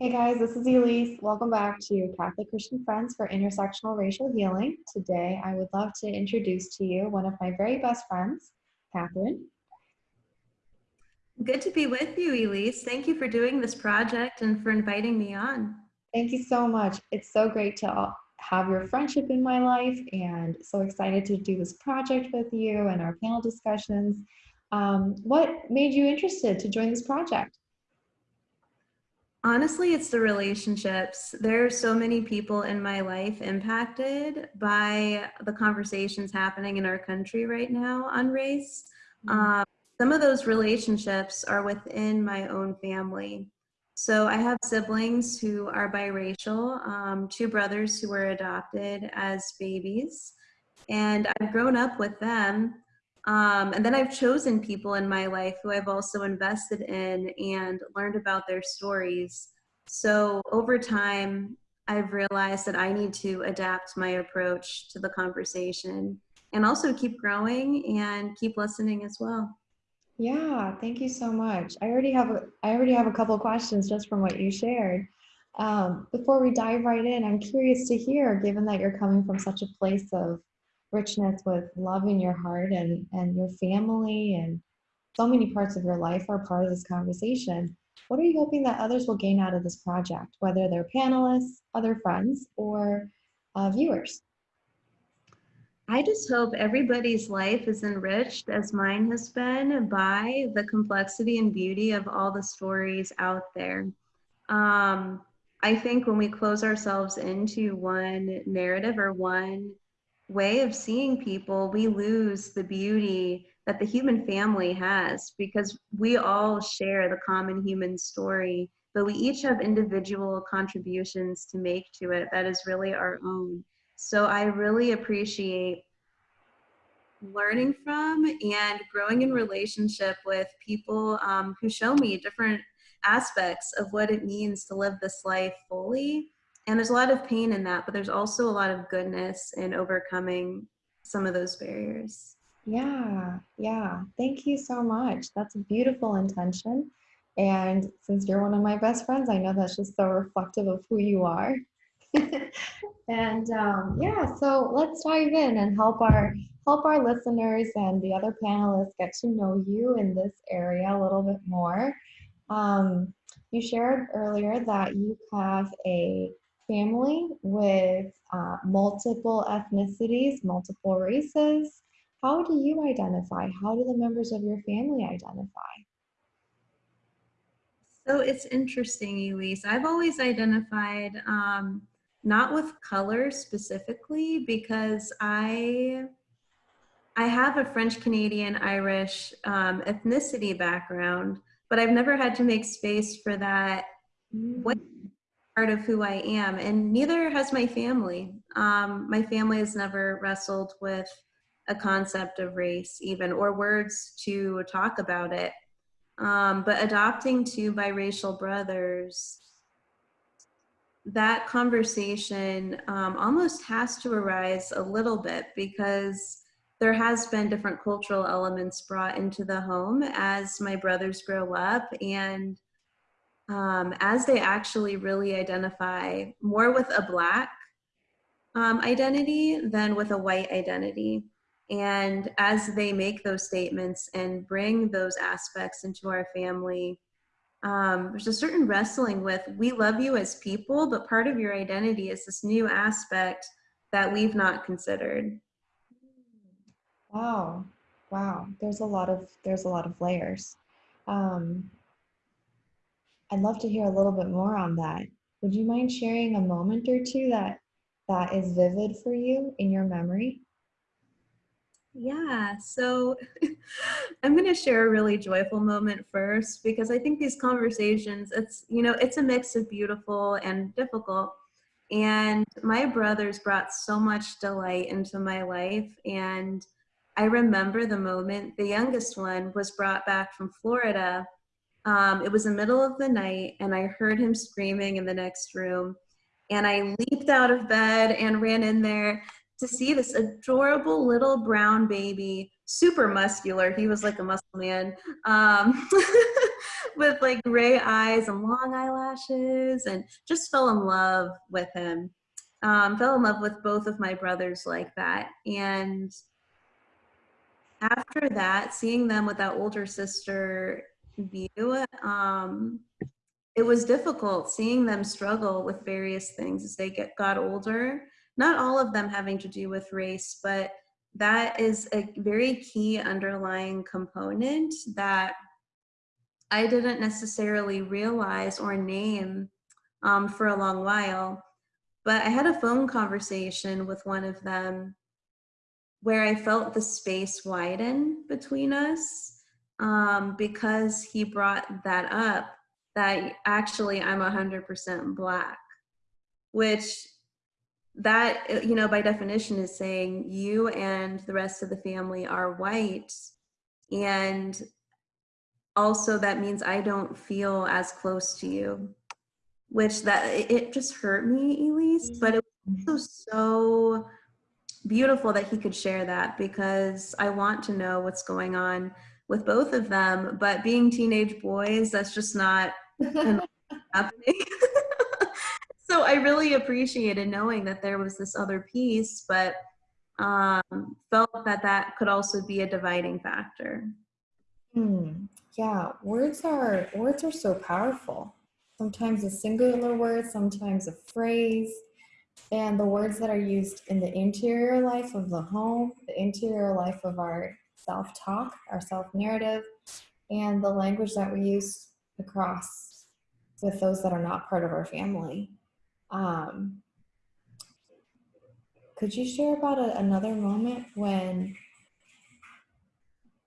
Hey guys, this is Elise. Welcome back to Catholic Christian Friends for Intersectional Racial Healing. Today, I would love to introduce to you one of my very best friends, Catherine. Good to be with you, Elise. Thank you for doing this project and for inviting me on. Thank you so much. It's so great to have your friendship in my life and so excited to do this project with you and our panel discussions. Um, what made you interested to join this project? Honestly, it's the relationships. There are so many people in my life impacted by the conversations happening in our country right now on race. Mm-hmm. Um, some of those relationships are within my own family. So I have siblings who are biracial, um, two brothers who were adopted as babies, and I've grown up with them um, and then I've chosen people in my life who I've also invested in and learned about their stories. So over time, I've realized that I need to adapt my approach to the conversation and also keep growing and keep listening as well. Yeah, thank you so much. I already have a, I already have a couple questions just from what you shared. Um, before we dive right in, I'm curious to hear, given that you're coming from such a place of richness with love in your heart and, and your family and so many parts of your life are part of this conversation. What are you hoping that others will gain out of this project, whether they're panelists, other friends, or uh, viewers? I just hope everybody's life is enriched as mine has been by the complexity and beauty of all the stories out there. Um, I think when we close ourselves into one narrative or one way of seeing people, we lose the beauty that the human family has because we all share the common human story, but we each have individual contributions to make to it that is really our own. So I really appreciate learning from and growing in relationship with people um, who show me different aspects of what it means to live this life fully and there's a lot of pain in that, but there's also a lot of goodness in overcoming some of those barriers. Yeah, yeah. Thank you so much. That's a beautiful intention. And since you're one of my best friends, I know that's just so reflective of who you are. and um, yeah, so let's dive in and help our help our listeners and the other panelists get to know you in this area a little bit more. Um, you shared earlier that you have a family with uh, multiple ethnicities, multiple races. How do you identify? How do the members of your family identify? So it's interesting, Elise. I've always identified um, not with color specifically because I I have a French Canadian Irish um, ethnicity background, but I've never had to make space for that. Mm part of who I am, and neither has my family. Um, my family has never wrestled with a concept of race, even, or words to talk about it. Um, but adopting two biracial brothers, that conversation um, almost has to arise a little bit because there has been different cultural elements brought into the home as my brothers grow up and um, as they actually really identify more with a black um, identity than with a white identity. And as they make those statements and bring those aspects into our family, um, there's a certain wrestling with we love you as people, but part of your identity is this new aspect that we've not considered. Wow, wow. There's a lot of there's a lot of layers. Um, I'd love to hear a little bit more on that. Would you mind sharing a moment or two that that is vivid for you in your memory? Yeah, so I'm going to share a really joyful moment first because I think these conversations, it's, you know, it's a mix of beautiful and difficult. And my brothers brought so much delight into my life. And I remember the moment the youngest one was brought back from Florida um, it was the middle of the night, and I heard him screaming in the next room. And I leaped out of bed and ran in there to see this adorable little brown baby, super muscular. He was like a muscle man. Um, with like gray eyes and long eyelashes and just fell in love with him. Um, fell in love with both of my brothers like that. And after that, seeing them with that older sister view, um, it was difficult seeing them struggle with various things as they get got older. Not all of them having to do with race, but that is a very key underlying component that I didn't necessarily realize or name um, for a long while. But I had a phone conversation with one of them where I felt the space widen between us um, because he brought that up that actually I'm 100% black, which that, you know, by definition is saying you and the rest of the family are white. And also that means I don't feel as close to you, which that it just hurt me, Elise, but it was so beautiful that he could share that because I want to know what's going on with both of them. But being teenage boys, that's just not happening. so I really appreciated knowing that there was this other piece, but um, felt that that could also be a dividing factor. Hmm. Yeah, words are words are so powerful. Sometimes a singular word, sometimes a phrase, and the words that are used in the interior life of the home, the interior life of our self-talk, our self-narrative, and the language that we use across with those that are not part of our family. Um, could you share about a, another moment when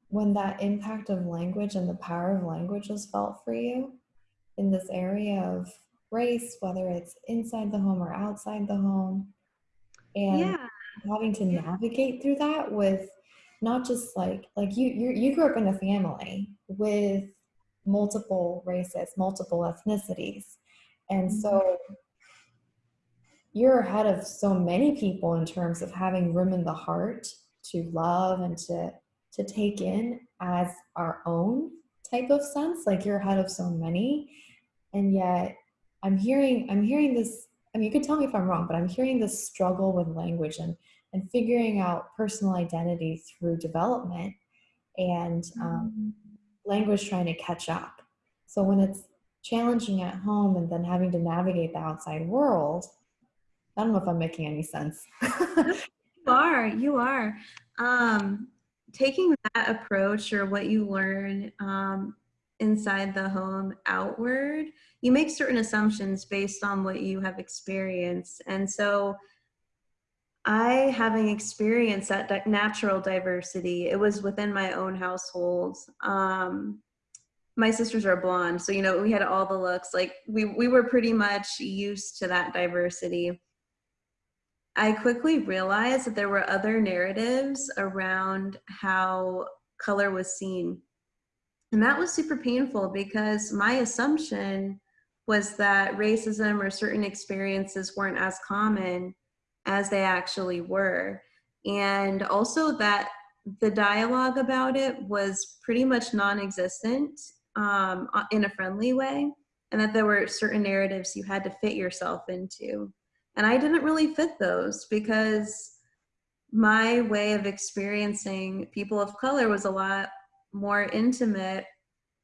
when that impact of language and the power of language was felt for you in this area of race, whether it's inside the home or outside the home, and Yeah. having to navigate through that with not just like like you you you grew up in a family with multiple races, multiple ethnicities, and so mm-hmm. you're ahead of so many people in terms of having room in the heart to love and to to take in as our own type of sense. Like you're ahead of so many. And yet i'm hearing i'm hearing this i mean you could tell me if i'm wrong but i'm hearing this struggle with language and and figuring out personal identity through development and um, language trying to catch up. So when it's challenging at home and then having to navigate the outside world i don't know if i'm making any sense. You are, you are. Um, taking that approach or what you learn um, inside the home outward, you make certain assumptions based on what you have experienced. And so I, having experienced that di- natural diversity, it was within my own household. Um, my sisters are blonde, so you know we had all the looks. Like we we were pretty much used to that diversity. I quickly realized that there were other narratives around how color was seen. And that was super painful because my assumption was that racism or certain experiences weren't as common as they actually were. And also that the dialogue about it was pretty much non existent um, in a friendly way, and that there were certain narratives you had to fit yourself into. And I didn't really fit those because my way of experiencing people of color was a lot more intimate.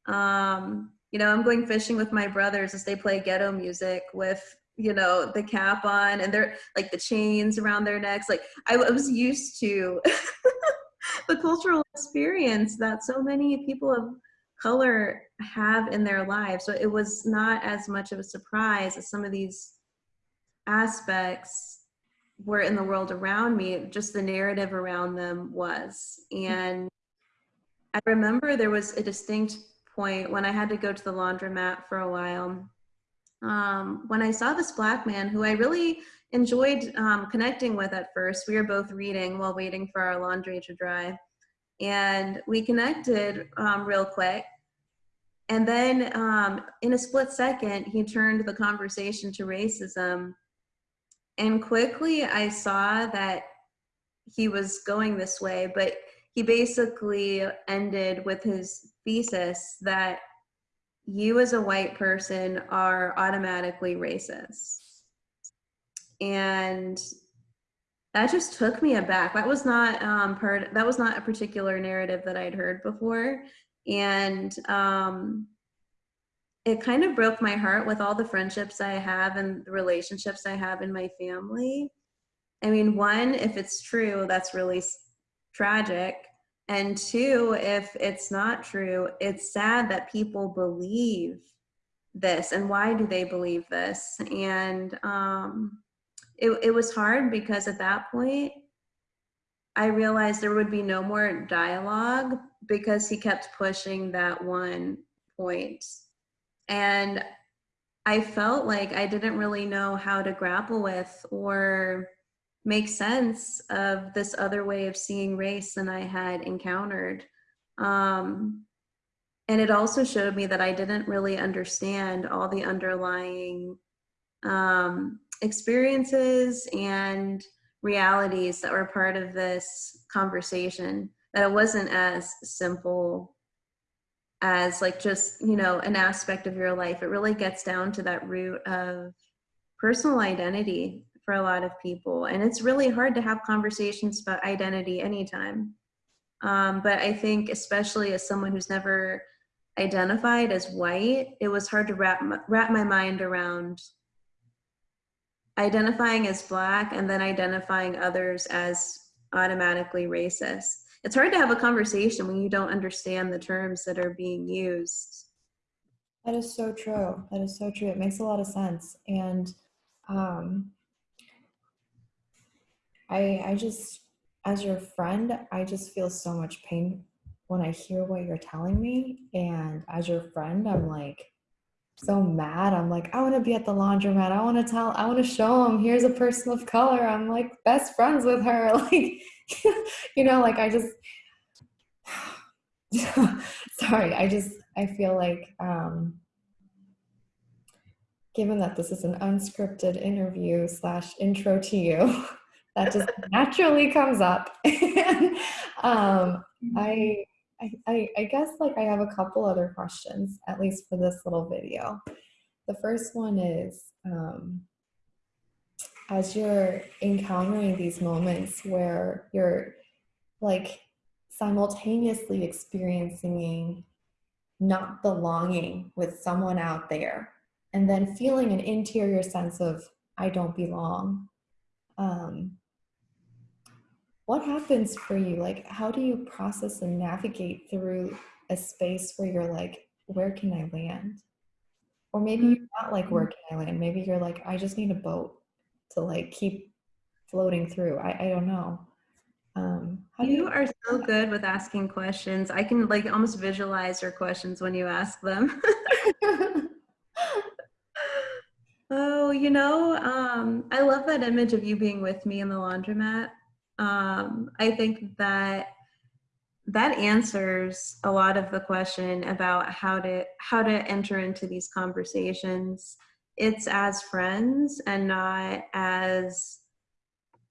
Um, you know, I'm going fishing with my brothers as they play ghetto music with, you know, the cap on and they're like the chains around their necks. Like I was used to the cultural experience that so many people of color have in their lives. So it was not as much of a surprise as some of these aspects were in the world around me, just the narrative around them was. And I remember there was a distinct point when I had to go to the laundromat for a while. Um, when I saw this black man who I really enjoyed um, connecting with at first, we were both reading while waiting for our laundry to dry. And we connected um, real quick. And then um, in a split second, he turned the conversation to racism and quickly I saw that he was going this way, but he basically ended with his thesis that you as a white person are automatically racist. And that just took me aback. That was not um, part. That was not a particular narrative that I'd heard before, and um, it kind of broke my heart with all the friendships I have and the relationships I have in my family. I mean, one, if it's true, that's really tragic. And two, if it's not true, it's sad that people believe this. And why do they believe this? And um, it, it was hard because at that point, I realized there would be no more dialogue because he kept pushing that one point and I felt like I didn't really know how to grapple with or make sense of this other way of seeing race than I had encountered. Um, and it also showed me that I didn't really understand all the underlying um, experiences and realities that were part of this conversation, that it wasn't as simple as like just you know an aspect of your life it really gets down to that root of personal identity for a lot of people and it's really hard to have conversations about identity anytime um, but i think especially as someone who's never identified as white it was hard to wrap my, wrap my mind around identifying as black and then identifying others as automatically racist it's hard to have a conversation when you don't understand the terms that are being used. That is so true. That is so true. It makes a lot of sense. And um, I, I just, as your friend, I just feel so much pain when I hear what you're telling me. And as your friend, I'm like, so mad. I'm like, I want to be at the laundromat. I want to tell, I want to show him, here's a person of color. I'm like best friends with her. Like, you know, like I just, sorry, I just, I feel like, um, given that this is an unscripted interview slash intro to you, that just naturally comes up. um, I, I, I guess like I have a couple other questions, at least for this little video. The first one is, um, as you're encountering these moments where you're like simultaneously experiencing not belonging with someone out there and then feeling an interior sense of I don't belong. Um, what happens for you? Like, how do you process and navigate through a space where you're like, where can I land? Or maybe you're not like, where can I land? Maybe you're like, I just need a boat to like keep floating through. I, I don't know. Um, how you, you are so good with asking questions. I can like almost visualize your questions when you ask them. oh, you know, um, I love that image of you being with me in the laundromat. Um, I think that that answers a lot of the question about how to how to enter into these conversations. It's as friends and not as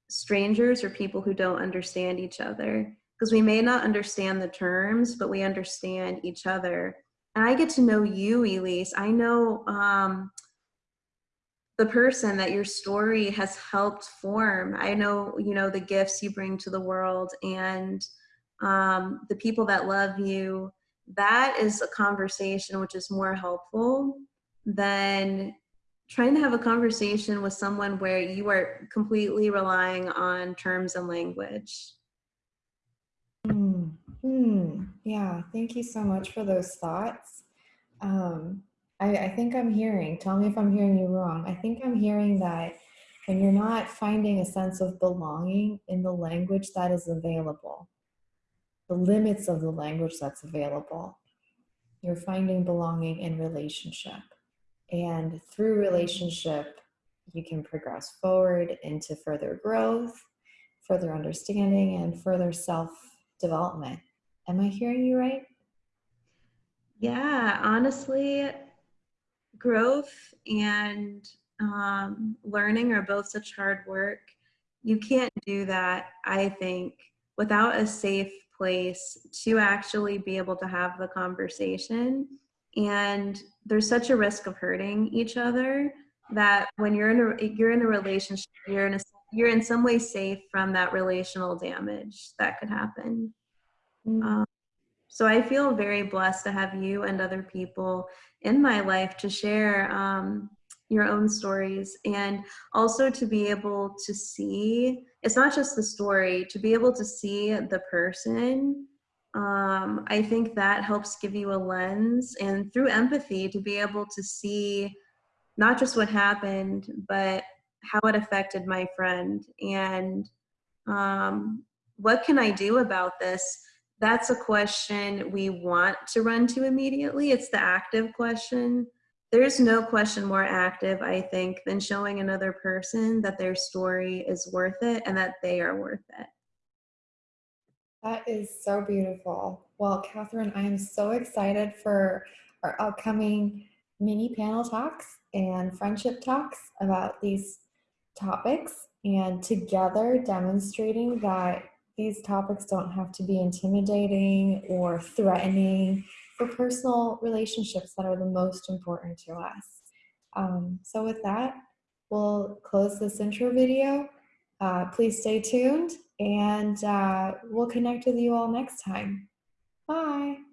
strangers or people who don't understand each other. Because we may not understand the terms but we understand each other. And i get to know you elise. I know um, the person that your story has helped form. I know you know the gifts you bring to the world and um, the people that love you. That is a conversation which is more helpful than trying to have a conversation with someone where you are completely relying on terms and language. Mm, mm, yeah, thank you so much for those thoughts. Um, I, I think I'm hearing, tell me if I'm hearing you wrong. I think I'm hearing that when you're not finding a sense of belonging in the language that is available, the limits of the language that's available, you're finding belonging in relationship. And through relationship, you can progress forward into further growth, further understanding, and further self development. Am I hearing you right? Yeah, honestly, growth and um, learning are both such hard work. You can't do that, I think, without a safe place to actually be able to have the conversation and there's such a risk of hurting each other that when you're in a you're in a relationship you're in a you're in some way safe from that relational damage that could happen Mm. um, so i feel very blessed to have you and other people in my life to share um, your own stories and also to be able to see it's not just the story to be able to see the person um, i think that helps give you a lens and through empathy to be able to see not just what happened but how it affected my friend and um, what can i do about this that's a question we want to run to immediately it's the active question there's no question more active, I think, than showing another person that their story is worth it and that they are worth it. That is so beautiful. Well, Catherine, I am so excited for our upcoming mini panel talks and friendship talks about these topics and together demonstrating that these topics don't have to be intimidating or threatening for personal relationships that are the most important to us. Um, so with that, we'll close this intro video. Uh, please stay tuned and uh, we'll connect with you all next time. Bye.